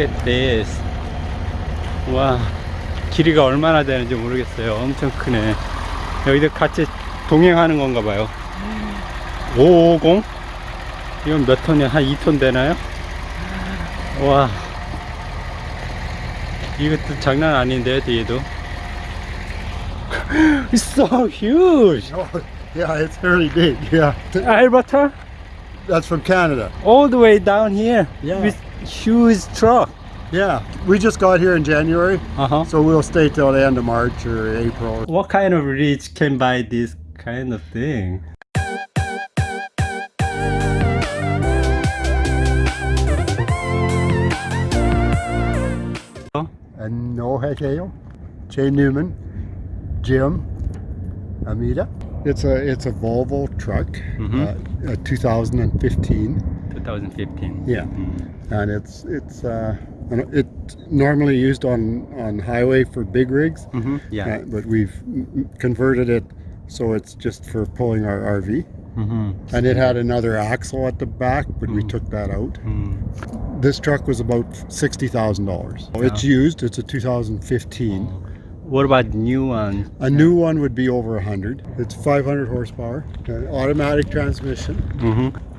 At this. 와, 길이가 얼마나 되는지 모르겠어요. 엄청 크네. 여기도 같이 동행하는 건가 봐요. 550? 이건 몇 톤이야? 한 2톤 되나요? 와. 이것도 장난 아닌데, 뒤에도. It's so huge! Oh, yeah, it's fairly big. Yeah, Alberta? that's from Canada. All the way down here. Yeah. With huge truck. Yeah, we just got here in January, Uh-huh. so we'll stay till the end of March or April. What kind of rich can buy this kind of thing? And no Hekeo, Jay Newman, Jim, Amita. It's a it's a Volvo truck, Mhm. uh, a 2015. 2015. Yeah, and it's it's uh, it normally used on on highway for big rigs, Mm-hmm. Yeah. uh, but we've mm, mm, converted it so it's just for pulling our RV. Mm-hmm. And it had another axle at the back, but we took that out. Mm. This truck was about sixty thousand dollars. It's used. It's a 2015. What about new one? A new one would be over a hundred. It's 500 horsepower, automatic transmission. Mm-hmm.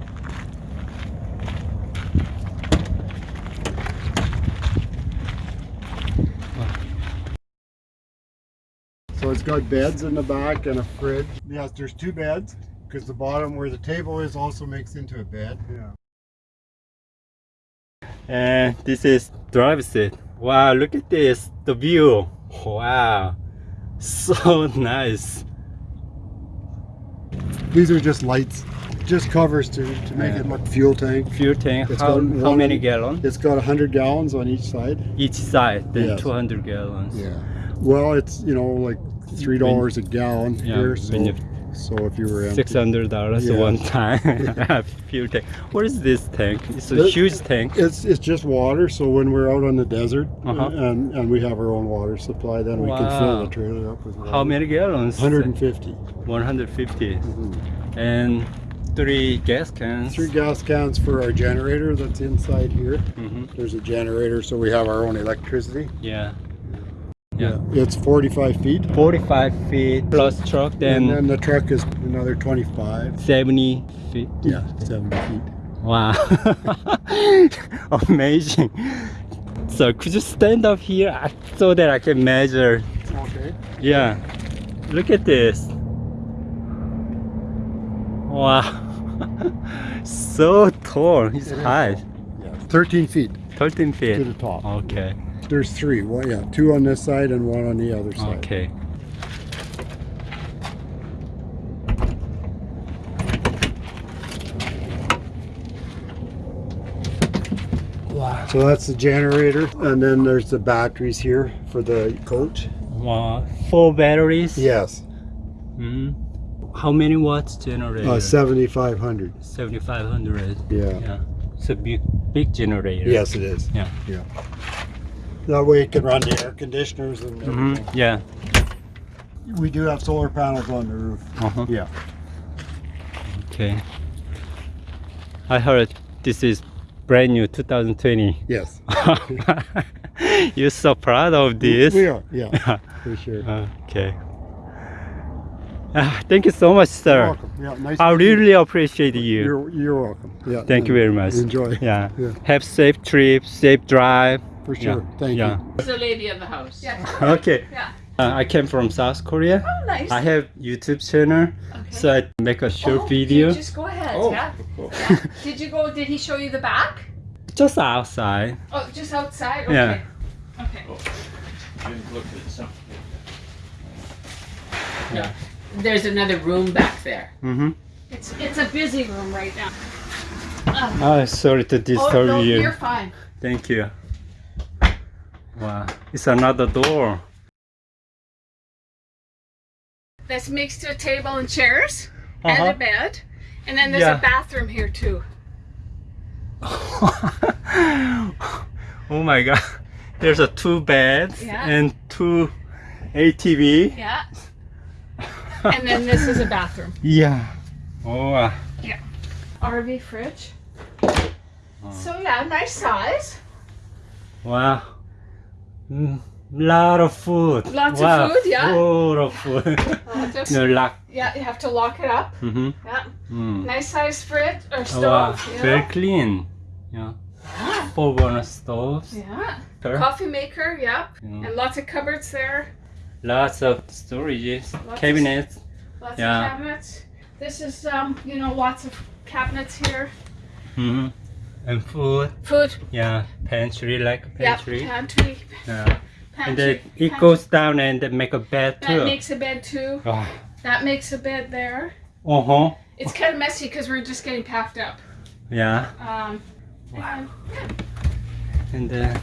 So it's got beds in the back and a fridge. Yes, there's two beds because the bottom where the table is also makes into a bed. Yeah. And this is drive seat. Wow, look at this. The view. Wow. So nice. These are just lights, just covers to, to make Yeah. it look fuel tank. Fuel tank. It's How, got how one- many gallons? It's got 100 gallons on each side. Each side, then Yes. 200 gallons. Yeah. Well, it's you know like three dollars a gallon Yeah, here. So, so if you were Six hundred dollars Yeah. one time. Fuel tank. What is this tank? It's a huge tank. it's it's just water. So when we're out on the desert Uh-huh. and and we have our own water supply, then we can fill the trailer up with water. How many gallons? 150. 150. Mhm. And three gas cans. Three gas cans for our generator that's inside here. hmm There's a generator, so we have our own electricity. Yeah. Yeah. It's 45 feet. 45 feet plus truck, Then and then the truck is another 25. 70 feet. Yeah, 70 feet. Wow. Amazing. So could you stand up here uh, so that I can measure? Okay. Yeah. Look at this. Wow. so tall. It's high. Yeah. 13 feet 13 feet. to the top. Okay. There's three. One, yeah, two on this side and one on the other side. Okay. Wow. So that's the generator, and then there's the batteries here for the coach. Wow. Four batteries. Yes, hmm How many watts generator? uh, 7,500. 7500. Yeah. Yeah. It's a big, big generator. Yes, it is. Yeah. Yeah. That way it can run the air conditioners and hmm. Yeah. We do have solar panels on the roof. Uh-huh. Yeah. Okay. I heard this is brand new 2020. Yes. You're so proud of this. We are. Yeah. For sure. okay. Ah, thank you so much, You're sir. welcome. Yeah. Nice. I to meet you. really appreciate you. You're you're welcome. Yeah. Thank you very much. Enjoy. Yeah. Yeah. Have safe trip, safe drive. For sure. Yeah. Thank yeah. you. It's the lady of the house. Yeah. Okay. Yeah. Uh, I came from South Korea. Oh, nice. I have YouTube channel, Okay. so I make a short Oh, video. you Just go ahead. Oh. Yeah. yeah. Did you go? Did he show you the back? Just outside. Oh, just outside. Okay. Yeah. Okay. Yeah. There's another room back there. Mm-hmm. It's it's a busy room right now. Oh, sorry to disturb Oh disturb no, you. you're fine. Thank you. Wow, it's another door. That's makes to a table and chairs and Uh-huh. a bed, and then there's Yeah. a bathroom here too. oh my god. There's a two beds Yeah. and two ATV. Yeah. and then this is a bathroom. Yeah. Oh, uh, RV fridge. So yeah, nice size. Wow. Mm, lot of food. Lots of food, yeah. Full of food. Just- no lock. yeah, you have to lock it up. Mm-hmm. Yeah. Mm. Nice size fridge or Oh, stove. wow. Very know? clean. Yeah. Four burner stoves. Yeah. Sure. Coffee maker, yep. Yeah. And lots of cupboards there. Lots of storages, Lots of- cabinets. Lots Yeah. of cabinets. This is um, you know, lots of cabinets here. Mm-hmm. And food. Food. Yeah. Pantry like a pantry. Yep. Pantry. Yeah. Pantry. And then it pantry. goes down and make a bed That too. makes a bed too. Oh. That makes a bed there. Uh-huh. It's kind of messy because we're just getting packed up. Yeah. Um, and, And then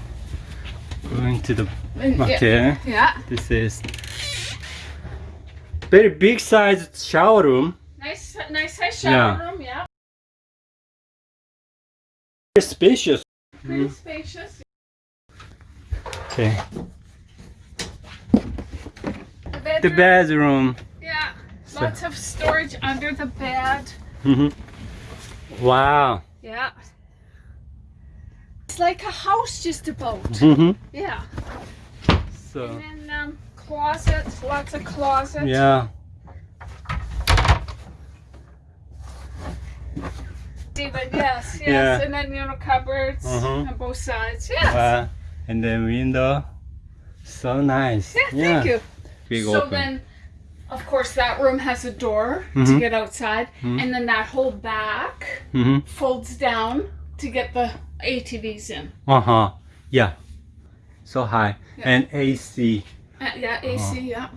going to the and- okay. yeah. This is very big size shower room. Nice, nice size shower Yeah. room. Yeah. Very spacious. Pretty Mm. spacious. Okay. The bedroom. The bedroom. Yeah. So- Lots of storage under the bed. hmm Wow. Yeah. It's like a house just about. hmm Yeah. So And then um, closets, lots of closets. yeah. Even, yes, yes. Yeah. And then, you know, cupboards Mhm. on both sides. Yes. Wow. And then window. So nice. yeah, thank you. Big so open. then, of course, that room has a door to Mhm. get outside. Mhm. And then that whole back hmm folds down to get the ATVs in. Uh-huh. Yeah. So high. Yeah. And AC. Uh, yeah, AC, yeah.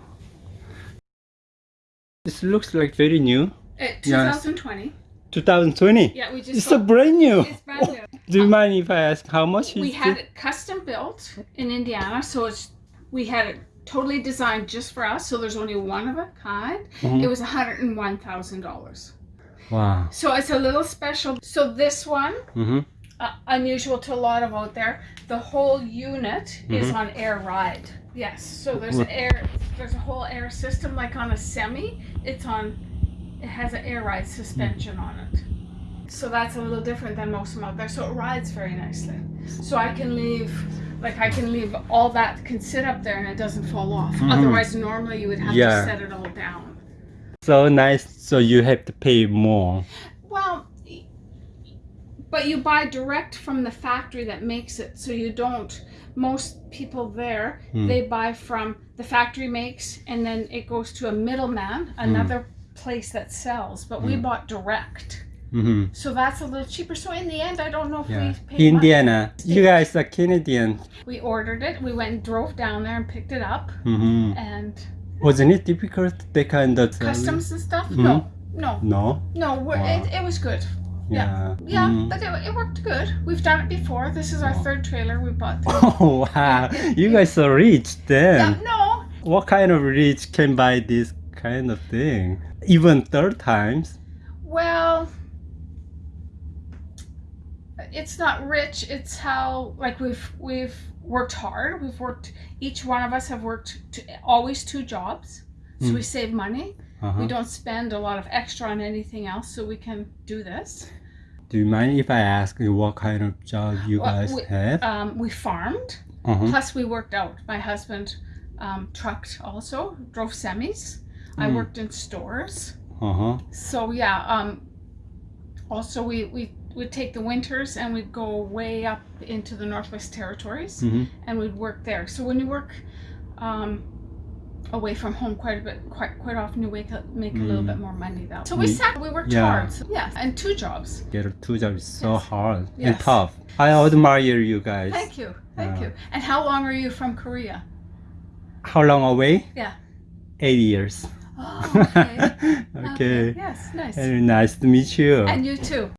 This looks like very new. Uh, Yes. 2020. 2020. Yeah, we just It's so bought- brand new. It's brand new. Do you mind if I ask how much we had it? custom built in Indiana, so it's we had it totally designed just for us. So there's only one of a kind. Mhm. It was hundred and one thousand dollars. Wow. So it's a little special. So this one, Mm-hmm. uh, unusual to a lot of out there, the whole unit is on air ride. Yes. So there's What? air. There's a whole air system like on a semi. It's on. It has an air ride suspension on it. So that's a little different than most of them out there. So it rides very nicely. So I can leave, like I can leave all that can sit up there and it doesn't fall off. Mhm. Otherwise, normally you would have Yeah. to set it all down. So nice. So you have to pay more. Well, but you buy direct from the factory that makes it, so you don't. Most people there, Hmm. they buy from the factory makes, and then it goes to a middleman, another place that sells. But we Hmm. bought direct, Mm-hmm. so that's a little cheaper. So in the end, I don't know if Yeah. we paid much. Indiana. You guys are Canadian. We ordered it. We went and drove down there and picked it up, Mm-hmm. and Wasn't it difficult? They kind of customs and stuff. Mhm. No, no, No. no. Wow. it, it was good. Yeah. Yeah, Mhm. but it, it worked good. We've done it before. This is our third trailer we bought. Oh wow! You guys are rich then. Yeah, no, What kind of rich can buy this kind of thing? Even third times. well, it's not rich. It's how like we've we've worked hard. We've worked. Each one of us have worked to, always two jobs, so Mm. we save money. Uh-huh. We don't spend a lot of extra on anything else, so we can do this. Do you mind if I ask you what kind of job you Well, guys we- have? Um, we farmed. Uh-huh. Plus, we worked out. My husband um, trucked also, drove semis. I Mm. worked in stores. Uh-huh. So yeah. Um, also, we we would take the winters and we'd go way up into the Northwest Territories hmm and we'd work there. So when you work um, away from home quite a bit, quite quite often you wake up, make a little Mm. bit more money though. So we Mm. sat, we worked Yeah. hard. So, yeah, and two jobs. Get two jobs is so Yes. hard and tough. I admire you guys. Thank you, thank Yeah. you. And how long are you from Korea? How long away? Yeah. Eight years. Oh, okay. okay. Yes, nice. Very nice to meet you. And you too.